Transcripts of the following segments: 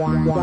one.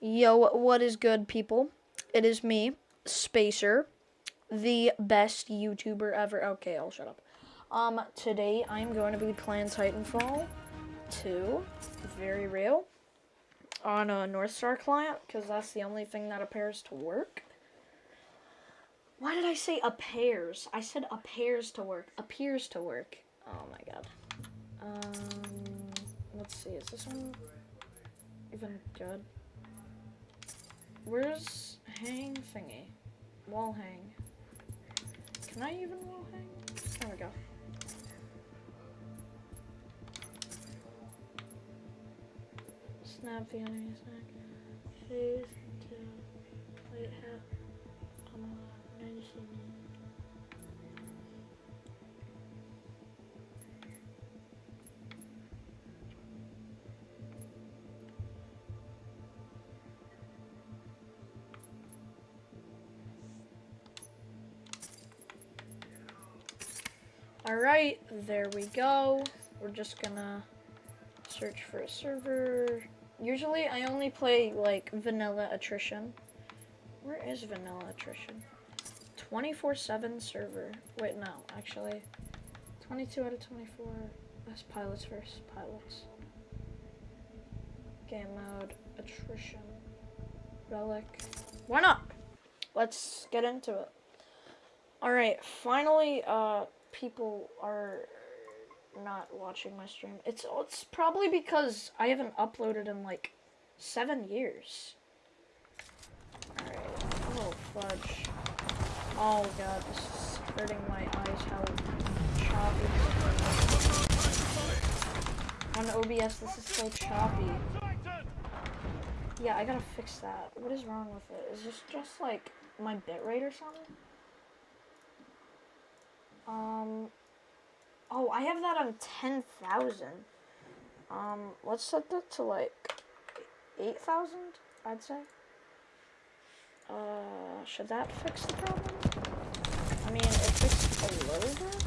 Yo, what is good, people? It is me, Spacer, the best YouTuber ever. Okay, I'll shut up. Um, today I'm going to be playing Titanfall 2, very real, on a Northstar client, because that's the only thing that appears to work. Why did I say appears? I said appears to work. Appears to work. Oh my god. Um, let's see, is this one even good? Where's hang thingy? Wall hang. Can I even wall hang? There we go. Snap the enemy snack. Phase to wait. Um, 90 Alright, there we go. We're just gonna search for a server. Usually I only play like vanilla attrition. Where is vanilla attrition? 24-7 server. Wait, no, actually. 22 out of 24. That's pilots versus pilots. Game mode, attrition, relic. Why not? Let's get into it. Alright, finally, uh, people are not watching my stream. It's it's probably because I haven't uploaded in like seven years. Alright. Oh fudge. Oh god, this is hurting my eyes how choppy On OBS this is so choppy. Yeah, I gotta fix that. What is wrong with it? Is this just like my bitrate or something? Um, oh, I have that on 10,000. Um, let's set that to like 8,000, I'd say. Uh, should that fix the problem? I mean, it fixed a little bit.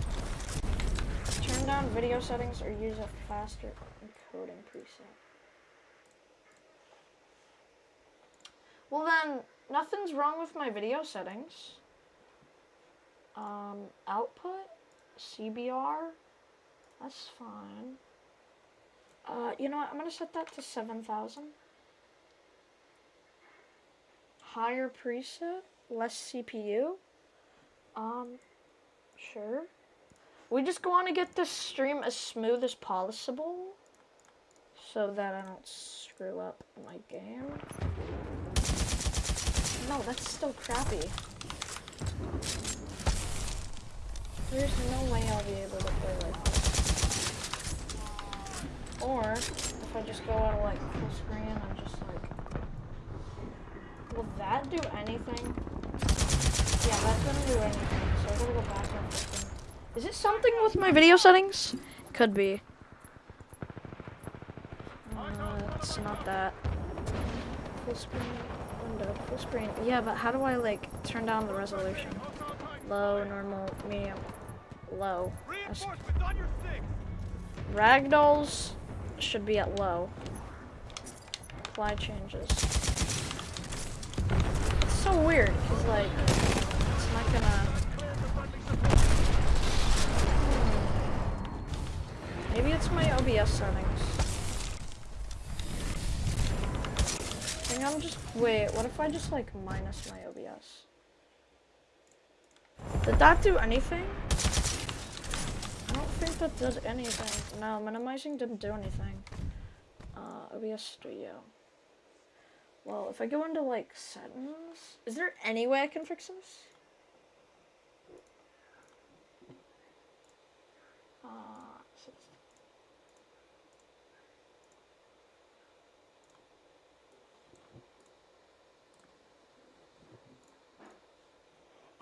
Turn down video settings or use a faster encoding preset. Well then, nothing's wrong with my video settings. Um, output, CBR, that's fine. Uh, you know what, I'm gonna set that to 7,000. Higher preset, less CPU. Um, sure. We just want to get this stream as smooth as possible so that I don't screw up my game. No, that's still crappy. There's no way I'll be able to play like this. Or, if I just go out of like full screen I'm just like Will that do anything? Yeah, that's gonna do anything. So I gotta go back fix them. Is it something with my video settings? Could be. Uh, it's not that. Full screen window, full screen. Yeah, but how do I like turn down the resolution? Low, normal, medium, low. That's- Reinforcements on your six. Ragdolls should be at low. Apply changes. It's so weird, because like, it's not gonna... Clear the friendly support. Hmm. Maybe it's my OBS settings. I think I'm just, wait, what if I just like minus my OBS? Did that do anything? That did anything. No, minimizing didn't do anything. Uh, OBS Studio. Well, if I go into like settings, is there any way I can fix this? Uh,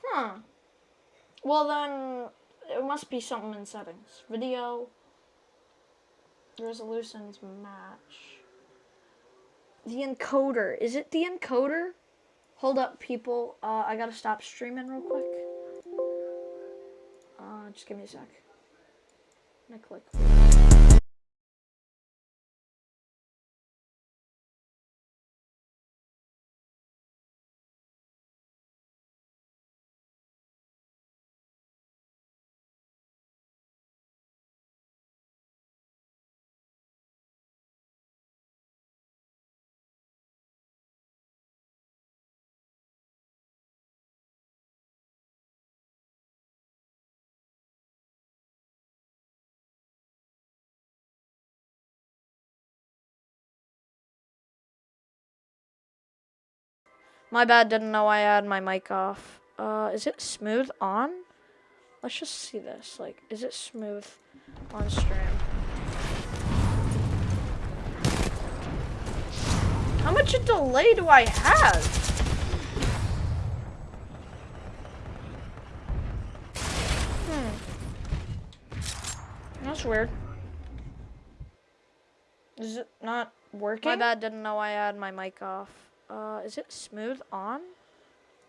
Huh. Well then, it must be something in settings. Video resolutions match. The encoder. Is it the encoder? Hold up, people. Uh, I gotta stop streaming real quick. Uh, just give me a sec. Gonna click. My bad, didn't know I had my mic off. Uh, is it smooth on? Let's just see this. Like, is it smooth on stream? How much a delay do I have? Hmm. That's weird. Is it not working? My bad, didn't know I had my mic off. Uh, is it smooth on?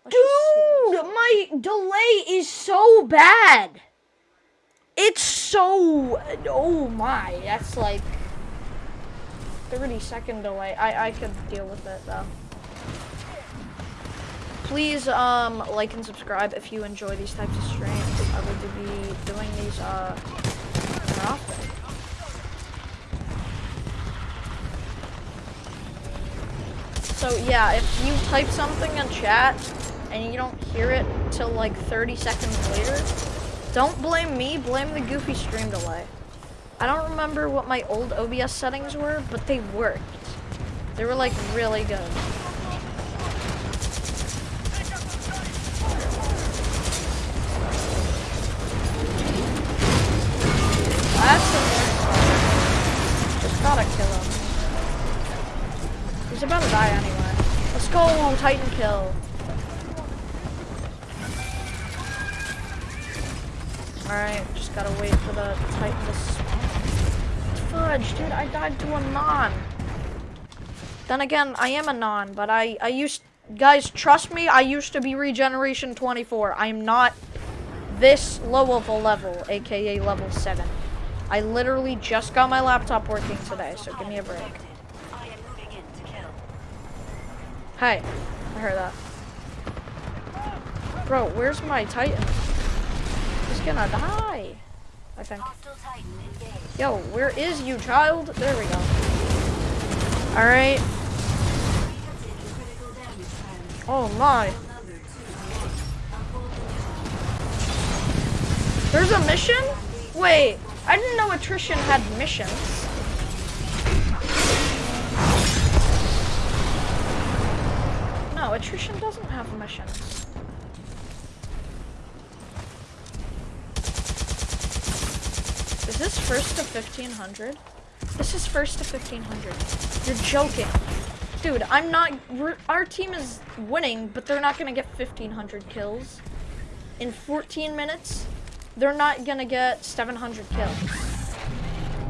Let's. Dude, my delay is so bad. It's so. Oh my, that's like. 30 second delay. I, I could deal with it though. Please um like and subscribe if you enjoy these types of streams. I will be doing these uh more often. So yeah, if you type something in chat and you don't hear it till like 30 seconds later, don't blame me, blame the goofy stream delay. I don't remember what my old OBS settings were, but they worked. They were like really good. Titan kill. Alright, just gotta wait for the Titan to spawn. Fudge, dude, I died to a non. Then again, I am a non, but I, I used, guys, trust me, I used to be regeneration 24. I'm not this low of a level, aka level 7. I literally just got my laptop working today, so give me a break. I am moving in to kill. Hey, I heard that. Bro, where's my Titan? He's gonna die. I think. Yo, where is you, child? There we go. Alright. Oh my. There's a mission? Wait, I didn't know attrition had missions. No, attrition doesn't have missions. Is this first to 1500? This is first to 1500. You're joking. Dude, I'm not. Our team is winning, but they're not gonna get 1,500 kills in 14 minutes. They're not gonna get 700 kills.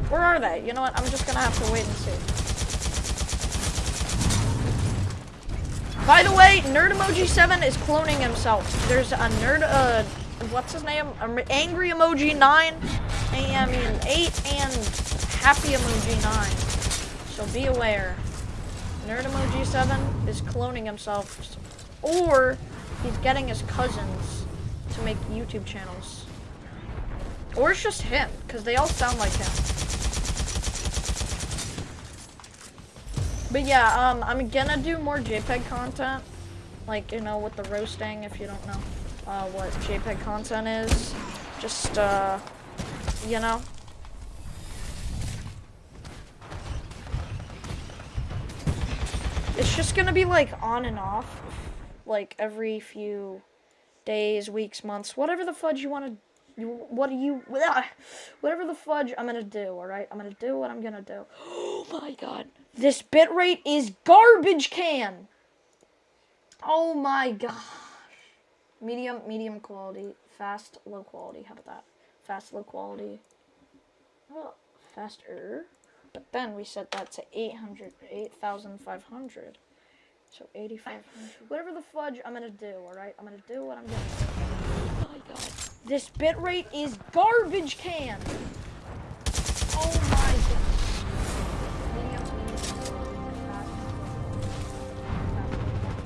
Where are they? You know what? I'm just gonna have to wait and see. By the way, Nerd Emoji 7 is cloning himself. There's a nerd, uh, what's his name? Angry Emoji 9, and I mean 8, and Happy Emoji 9. So be aware. Nerd Emoji 7 is cloning himself, or he's getting his cousins to make YouTube channels. Or it's just him, because they all sound like him. But yeah, um, I'm gonna do more JPEG content. Like, you know, with the roasting, if you don't know uh, what JPEG content is. Just, uh, you know. It's just gonna be like on and off. Like every few days, weeks, months, whatever the fudge you wanna you, what do you, whatever the fudge I'm gonna do, alright? I'm gonna do what I'm gonna do. Oh my god. This bitrate is garbage can! Oh my gosh. Medium, medium quality. Fast, low quality. How about that? Fast, low quality. Oh, faster. But then we set that to 800, 8,500. So 8,500. Whatever the fudge I'm gonna do, alright? I'm gonna do what I'm gonna do. Oh my god. This bitrate is garbage can!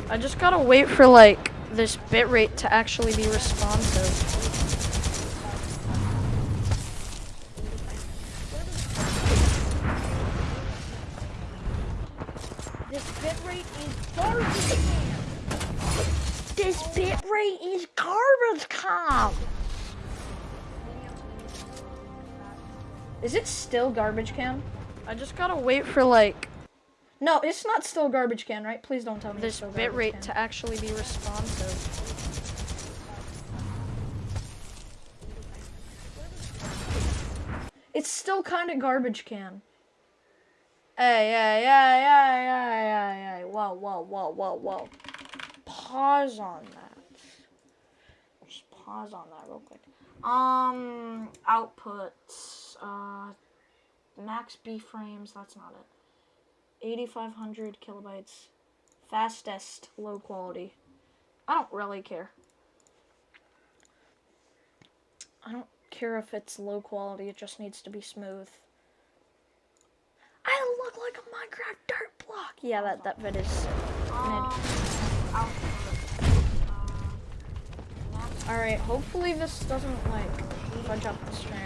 I just gotta wait for like this bitrate to actually be responsive. This bitrate is garbage! This bitrate is garbage can! Is it still garbage can? I just gotta wait for like. No, it's not still garbage can, right? Please don't tell me this bitrate to actually be responsive. It's still kind of garbage can. Hey, hey, hey, hey, hey, hey, hey. Whoa, whoa, whoa, whoa, whoa. Pause on that. Just pause on that real quick. Um, output. Uh, max B frames. That's not it. 8,500 kilobytes. Fastest, low quality. I don't really care. I don't care if it's low quality. It just needs to be smooth. I look like a Minecraft dirt block. Yeah, that that vid is mid. All right. Hopefully this doesn't like fudge up the stream.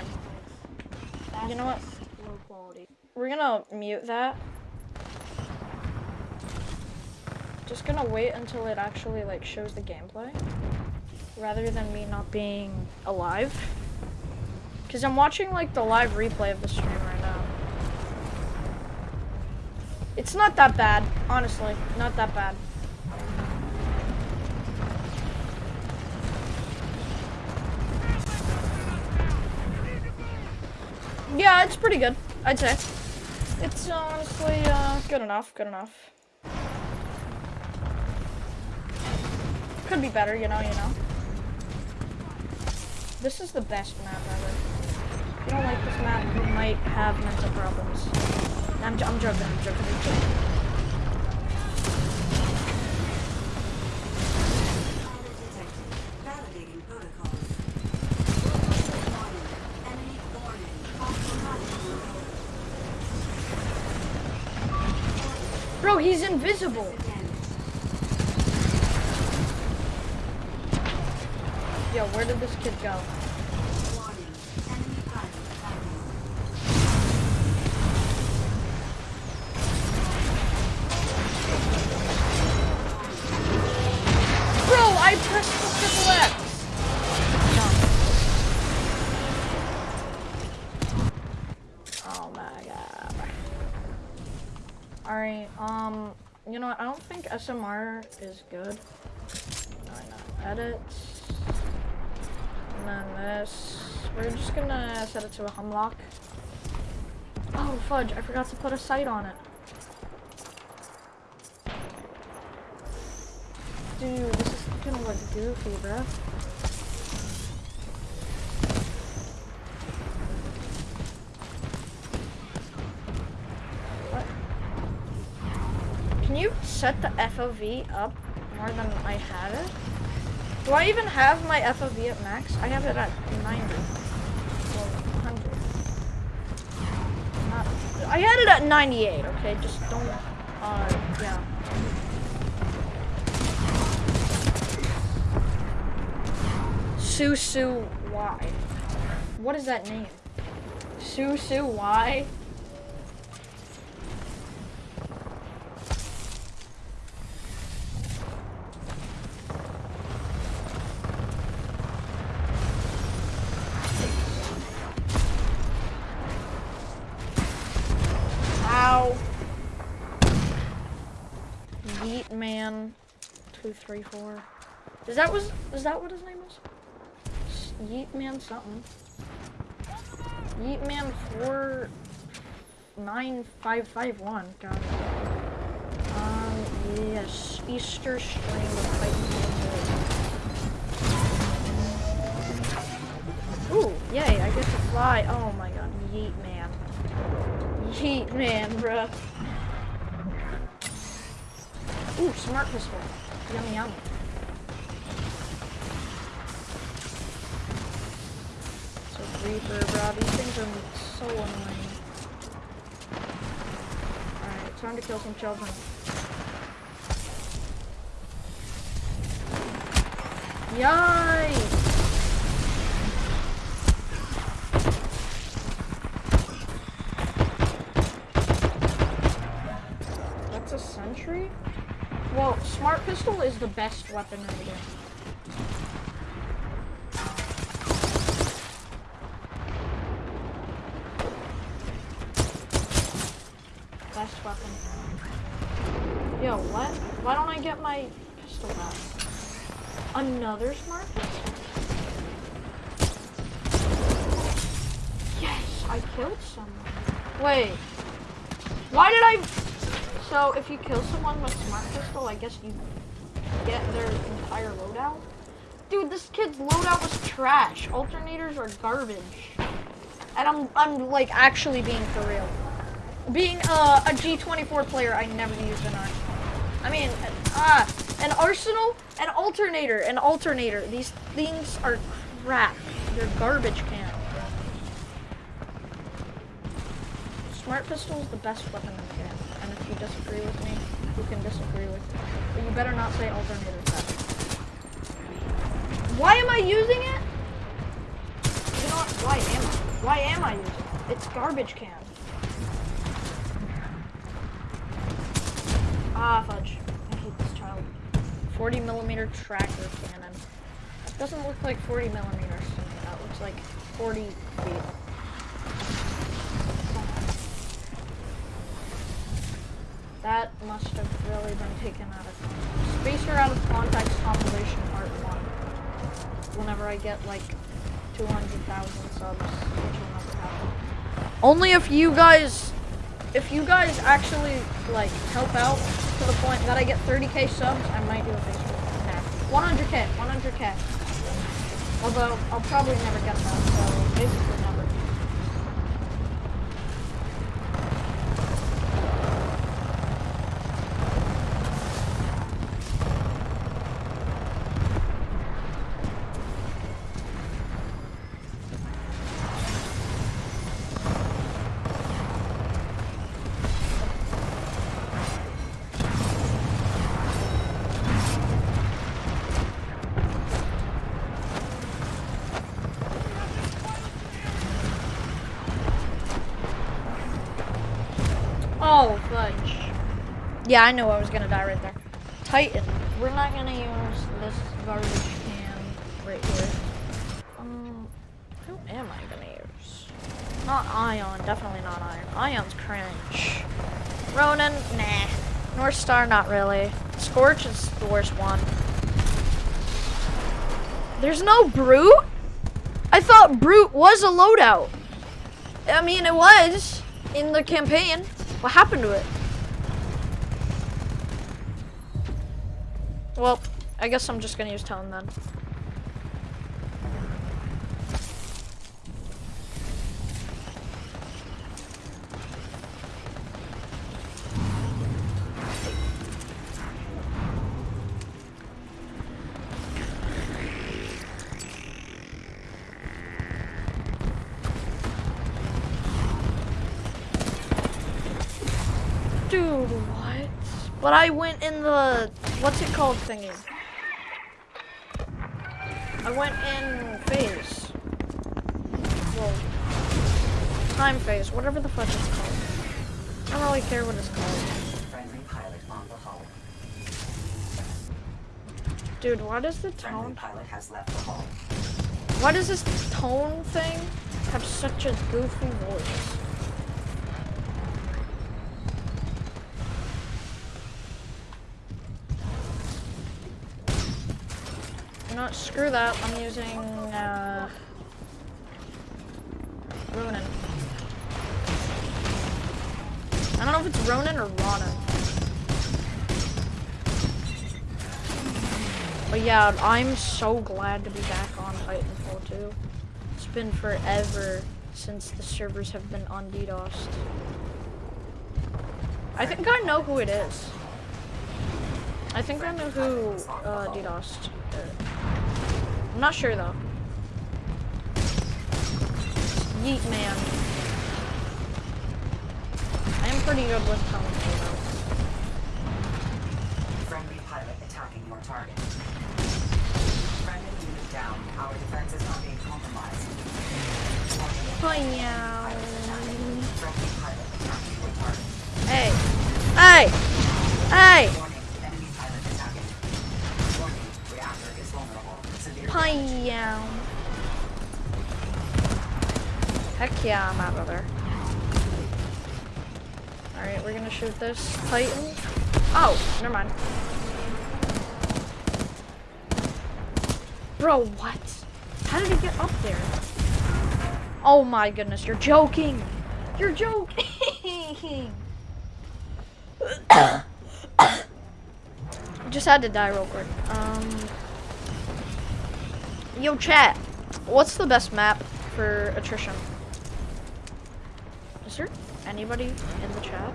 You know what? We're gonna mute that. Just gonna wait until it actually like shows the gameplay, rather than me not being alive. Cause I'm watching like the live replay of the stream right now. It's not that bad, honestly. Not that bad. Yeah, it's pretty good, I'd say. It's honestly uh, good enough, good enough. Could be better, you know, you know. This is the best map ever. If you don't like this map, you might have mental problems. I'm, I'm joking, I'm joking, I'm joking. Bro, he's invisible. Yo, where did this kid go? Bro, I pressed the triple X. Oh. Alright, um, you know? I don't think SMR is good. No. Edits. Then this. We're just gonna set it to a hum lock. Oh, fudge. I forgot to put a sight on it. Dude, this is gonna look goofy, bruh. What? Can you set the FOV up more than I have it? Do I even have my FOV at max? I have it at 90 or 100. Not, I had it at 98, okay? Just don't, uh, yeah. Susu Y. What is that name? Susu Y? Is that was is that what his name is? Yeet man something. Yeet man four nine five five one. It. Um yes. Easter strain of Ninja. Ooh, yay, I get to fly. Oh my god, yeet man. Yeet man, bruh. Ooh, smart pistol. Yummy yummy. Reaper, bro, these things are so annoying. Alright, time to kill some children. Yikes! That's a sentry? Well, smart pistol is the best weapon the game. Best weapon. Yo, what? Why don't I get my pistol back? Another smart pistol? Yes, I killed someone. Wait. Why did I... So, if you kill someone with smart pistol, I guess you get their entire loadout? Dude, this kid's loadout was trash. Alternators are garbage. And I'm, I'm like, actually being for real. Being uh, a G24 player, I never used an arsenal. I mean, ah, an arsenal, an alternator, an alternator. These things are crap. They're garbage can. Smart pistol is the best weapon in the game. And if you disagree with me, you can disagree with me. But you better not say alternator better. Why am I using it? You know what? Why am I? Why am I using it? It's garbage can. Ah, fudge. I hate this child. 40 millimeter tracker cannon. Doesn't look like 40 millimeters to me. That looks like 40 feet. That must have really been taken out of context. Spacer out of context compilation part one. Whenever I get like 200,000 subs. Only if you guys, if you guys actually like help out to the point that I get 30k subs, I might do a Facebook. Nah, 100k, 100k. Although I'll probably never get that, so basically Yeah, I knew I was gonna die right there. Titan. We're not gonna use this garbage can right here. Um, who am I gonna use? Not Ion, definitely not Ion. Ion's cringe. Ronin, nah. Northstar, not really. Scorch is the worst one. There's no Brute? I thought Brute was a loadout. I mean, it was in the campaign. What happened to it? Well, I guess I'm just gonna use tone then. Dude, what? But I went in the what's it called thingy? I went in phase. Whoa. Time phase, whatever the fuck it's called. I don't really care what it's called. Friendly pilot on the hull. Dude, why does the tone pilot has left the hull. why does this tone thing have such a goofy voice? What, screw that. I'm using uh Ronin. I don't know if it's Ronin or Ronin. But yeah, I'm so glad to be back on Titanfall 2. It's been forever since the servers have been on. I think I know who it is. I think I know who uh, DDoSed. I'm not sure though. Yeet man. I am pretty good with tongues though. Friendly pilot attacking your target. Friendly unit down. Our defense is not being compromised. Warning. Hi Friendly pilot attacking your target. Hey. Hey. Hey. Hi Heck yeah, I'm out of there. Alright, we're gonna shoot this Titan. Oh, never mind. Bro, what? How did he get up there? Oh my goodness, you're joking! You're joking! Just had to die real quick. Um, yo, chat. What's the best map for attrition? Is there anybody in the chat?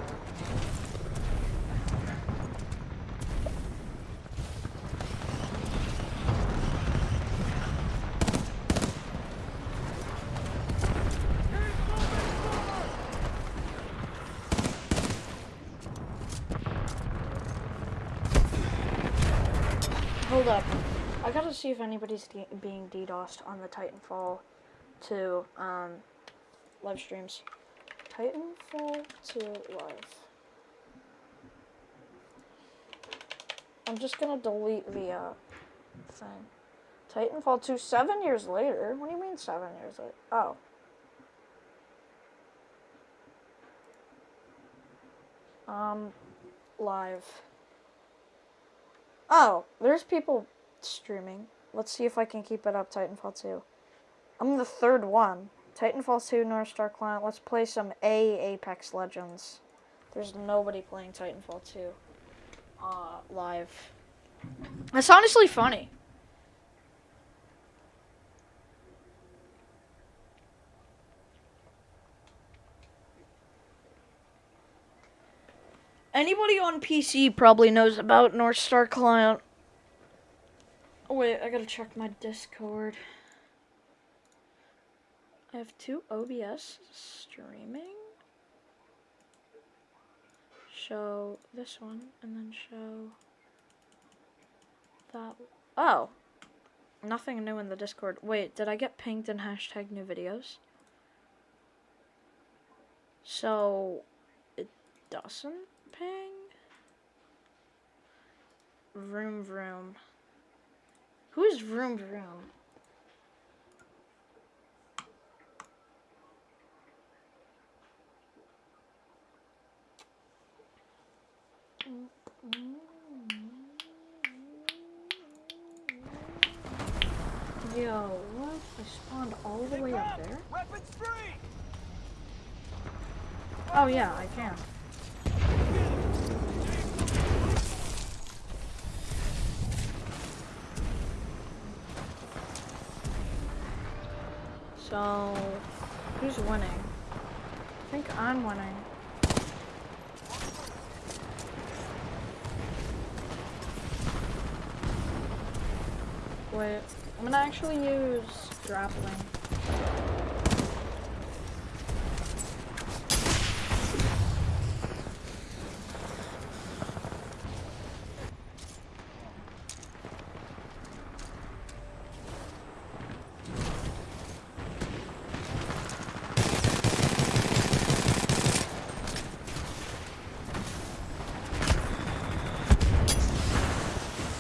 See if anybody's being DDoSed on the Titanfall 2 um, live streams. Titanfall 2 live. I'm just gonna delete the uh, thing. Titanfall 2 seven years later? What do you mean seven years later? Oh. Um, live. Oh, there's people streaming. Let's see if I can keep it up, Titanfall 2. I'm the third one. Titanfall 2 Northstar Client. Let's play some A Apex Legends. There's nobody playing Titanfall 2 uh, live. That's honestly funny. Anybody on PC probably knows about Northstar Client. Oh, wait, I gotta check my Discord. I have two OBS streaming. Show this one and then show that. Oh, nothing new in the Discord. Wait, did I get pinged in hashtag new videos? So it doesn't ping. Vroom vroom. Who is vroom vroom? Yo, what? I spawned all the way up there? Oh yeah, I can. So, who's winning? I think I'm winning. Wait, I'm gonna actually use grappling.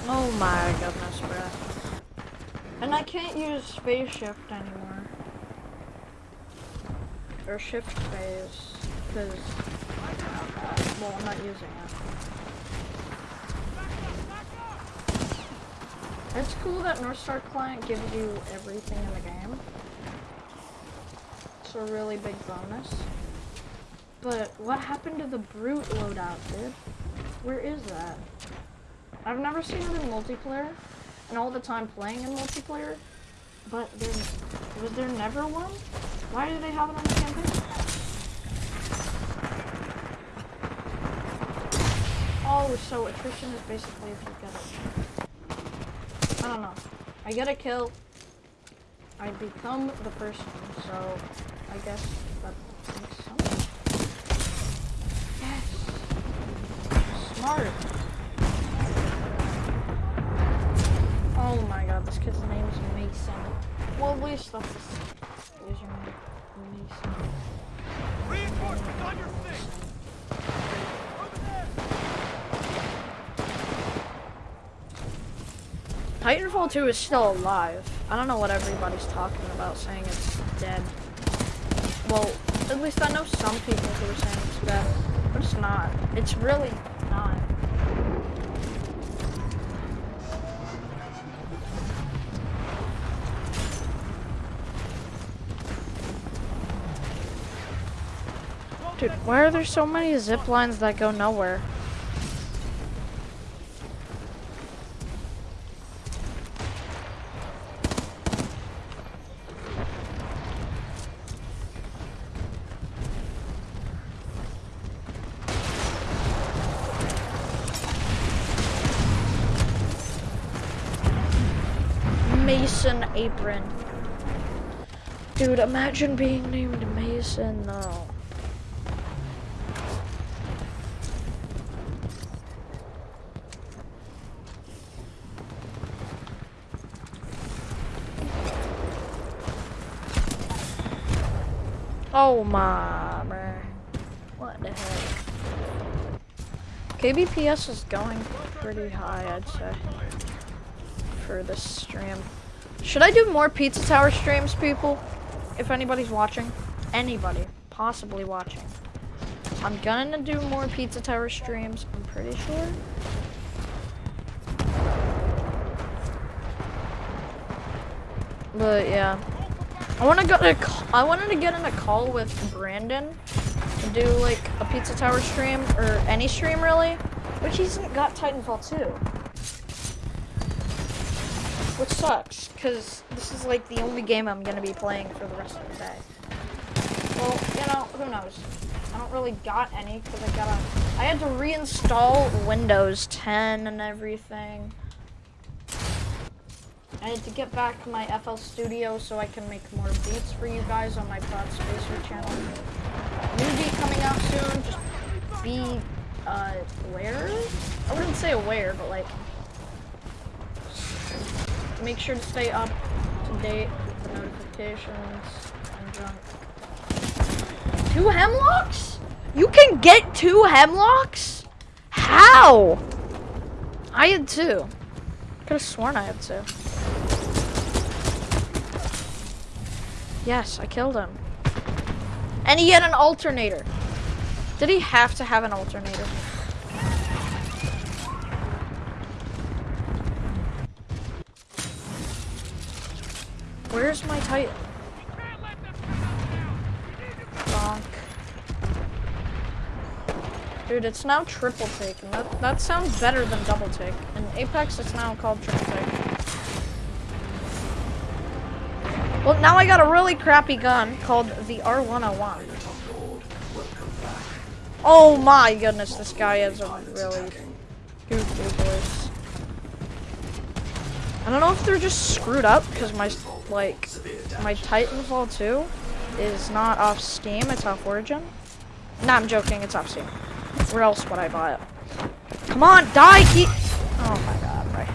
Oh my goodness, bro. And I can't use space shift anymore. Or shift phase. Because, well, I'm not using it. It's cool that Northstar Client gives you everything in the game. It's a really big bonus. But what happened to the Brute loadout, dude? Where is that? I've never seen it in multiplayer, and all the time playing in multiplayer, but there was there never one? Why do they have it on the campaign? Oh, so attrition is basically if you get it. I don't know. I get a kill, I become the person, so I guess that makes sense. Yes. Smart. Oh my god, this kid's name is. Well, at least that's username. Mason. Reinforcements on your there! Titanfall 2 is still alive. I don't know what everybody's talking about, saying it's dead. Well, at least I know some people who are saying it's dead, but it's not. It's really not. Dude, why are there so many zip lines that go nowhere? Mason apron. Dude, imagine being named Mason though. Oh my, bruh. What the heck? KBPS is going pretty high, I'd say, for this stream. Should I do more Pizza Tower streams, people? If anybody's watching. Anybody possibly watching. I'm gonna do more Pizza Tower streams, I'm pretty sure. But yeah. I want to go to. I wanted to get in a call with Brandon to do like a Pizza Tower stream or any stream really, which he's got Titanfall 2, which sucks because this is like the only game I'm gonna be playing for the rest of the day. Well, you know, who knows? I don't really got any because I gotta. I had to reinstall Windows 10 and everything. I had to get back to my FL Studio so I can make more beats for you guys on my Prod Spacer channel. New beat coming out soon. Just be uh, aware. I wouldn't say aware, but like make sure to stay up to date with the notifications and junk. Two hemlocks? You can get two hemlocks? How? I had two. Could have sworn I had two. Yes, I killed him. And he had an alternator. Did he have to have an alternator? Where's my Titan? Bonk. Dude, it's now triple take, that, that sounds better than double take. In Apex, it's now called triple take. Well, now I got a really crappy gun called the R101. Oh my goodness, this guy has a really goofy voice. I don't know if they're just screwed up because my like my Titanfall 2 is not off Steam, it's off Origin. Nah, I'm joking, it's off Steam. Where else would I buy it? Come on, die, keep. Oh my god, right.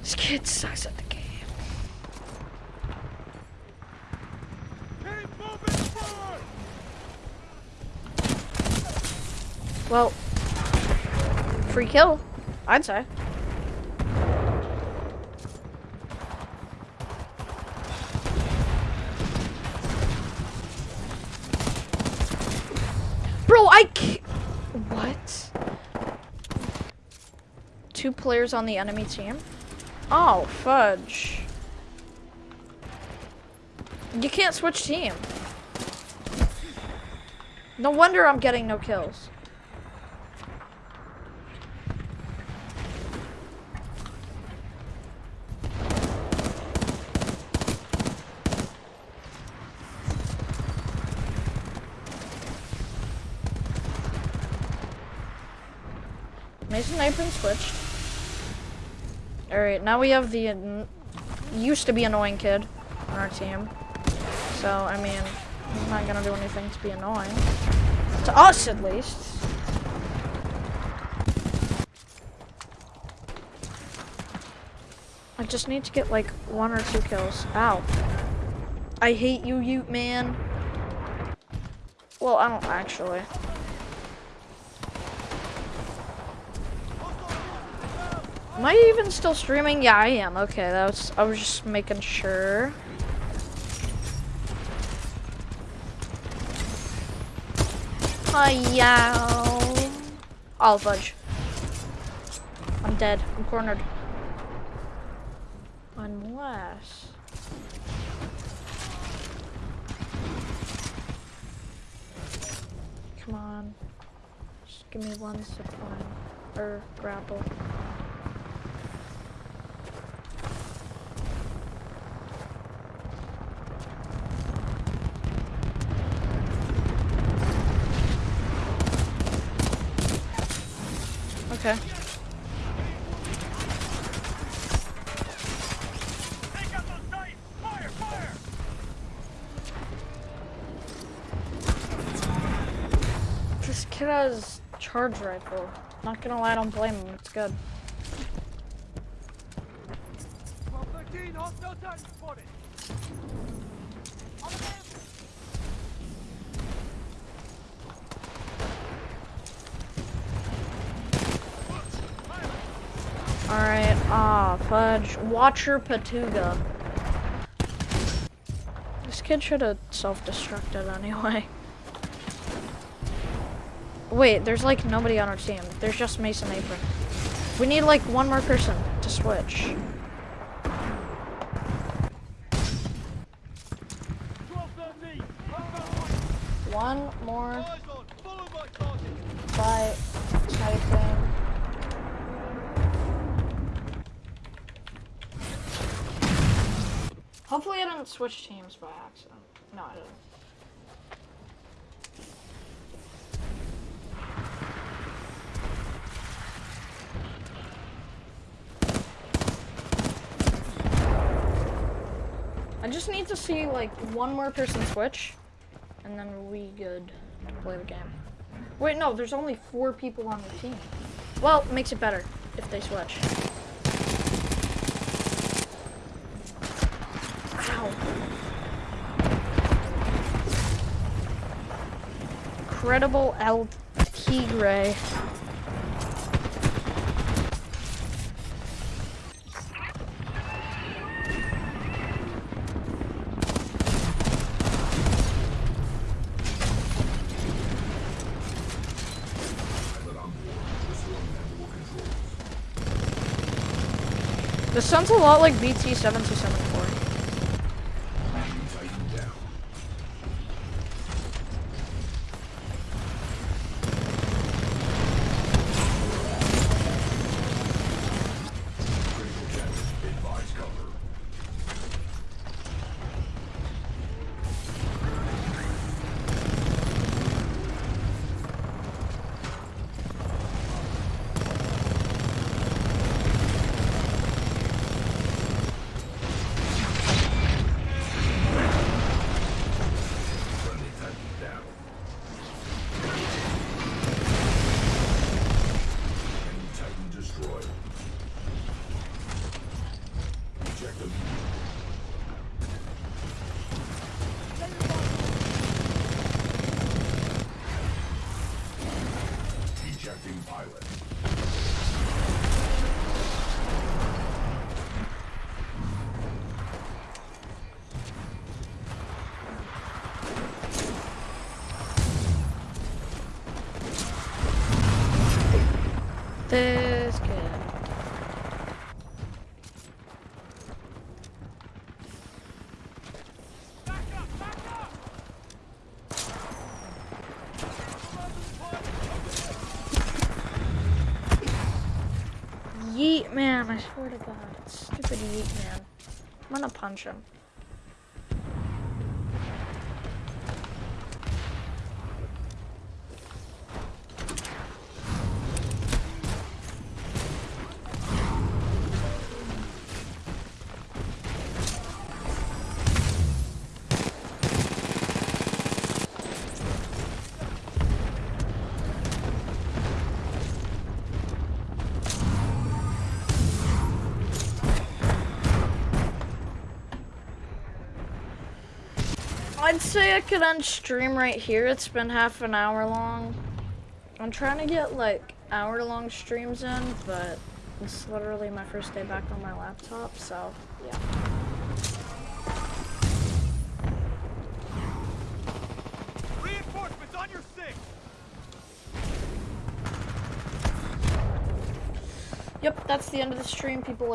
This kid sucks at the game. Keep moving forward! Well, free kill, I'd say. Bro, I What? Two players on the enemy team? Oh, fudge. You can't switch team. No wonder I'm getting no kills. Mason Apron switched. Alright, now we have the used to be annoying kid on our team. So, I mean, he's not gonna do anything to be annoying. To us, at least. I just need to get like one or two kills. Ow. I hate you, Ute man. Well, I don't actually. Am I even still streaming? Yeah, I am. Okay, that was. I was just making sure. Oh, fudge. I'm dead. I'm cornered. Unless. Come on. Just give me one supply. Or grapple. Okay. Take out those sights! Fire! Fire! This kid has charge rifle. Not gonna lie, I don't blame him. It's good. 1213, hostile Titan spotted! On the map! Alright, ah, fudge. Watcher Patuga. This kid should have self-destructed anyway. Wait, there's like nobody on our team. There's just Mason Apron. We need like one more person to switch. One more Eyes Hopefully I didn't switch teams by accident. No, I didn't. I just need to see like one more person switch, and then we good to play the game. Wait, no, there's only four people on the team. Well, it makes it better if they switch. Incredible El Tigre. This sounds a lot like BT-7274. I swear to God. Stupid Yeet man. I'm gonna punch him. Say I could end stream right here. It's been half an hour long. I'm trying to get like hour long streams in, but it's literally my first day back on my laptop, so yeah. Reinforcements on your six. Yep, that's the end of the stream. People like